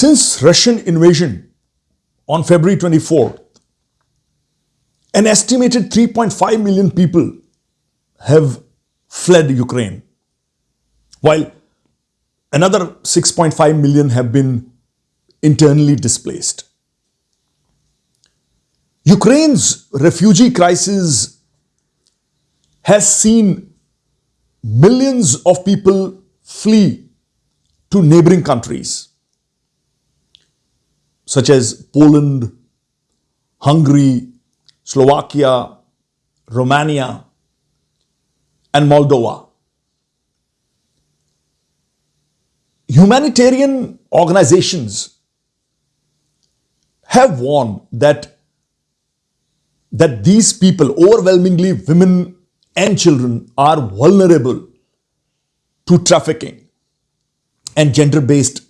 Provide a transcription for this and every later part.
Since Russian invasion on February 24th, an estimated 3.5 million people have fled Ukraine, while another 6.5 million have been internally displaced. Ukraine's refugee crisis has seen millions of people flee to neighboring countries such as Poland, Hungary, Slovakia, Romania, and Moldova. Humanitarian organizations have warned that that these people, overwhelmingly women and children, are vulnerable to trafficking and gender based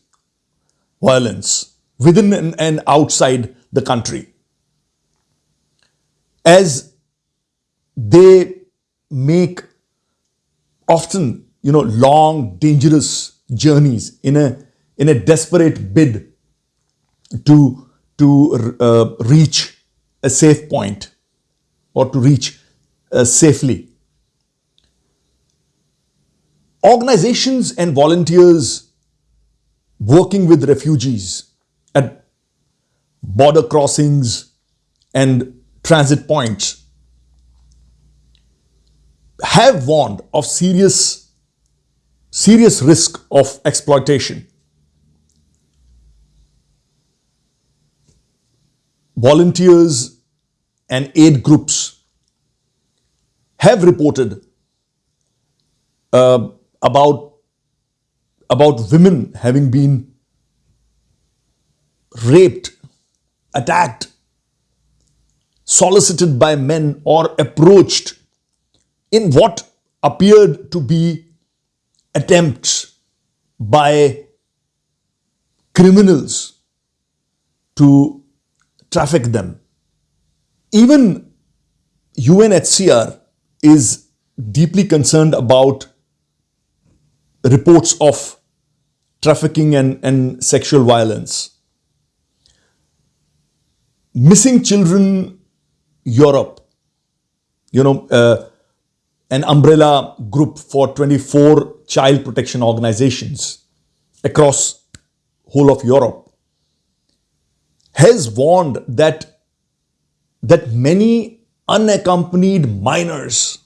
violence within and outside the country. As they make often, you know, long, dangerous journeys in a, in a desperate bid to, to uh, reach a safe point or to reach uh, safely. Organizations and volunteers working with refugees at border crossings and transit points have warned of serious, serious risk of exploitation. Volunteers and aid groups have reported uh, about, about women having been raped, attacked, solicited by men or approached in what appeared to be attempts by criminals to traffic them. Even UNHCR is deeply concerned about reports of trafficking and, and sexual violence. Missing Children Europe, you know, uh, an umbrella group for 24 child protection organizations across whole of Europe, has warned that, that many unaccompanied minors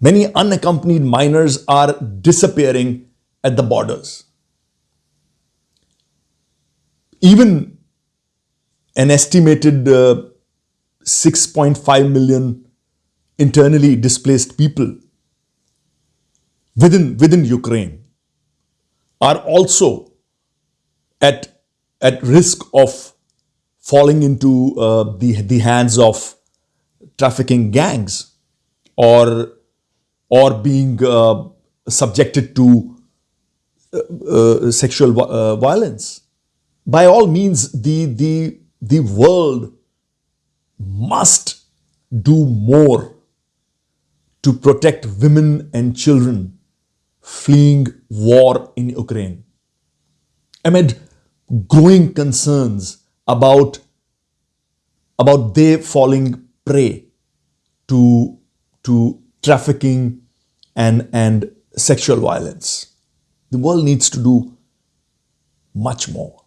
Many unaccompanied minors are disappearing at the borders. Even an estimated uh, 6.5 million internally displaced people within, within Ukraine are also at, at risk of falling into uh, the, the hands of trafficking gangs or or being uh, subjected to uh, uh sexual uh, violence. By all means, the, the, the world must do more to protect women and children fleeing war in Ukraine. Amid growing concerns about, about they falling prey to, to trafficking and, and sexual violence. The world needs to do much more.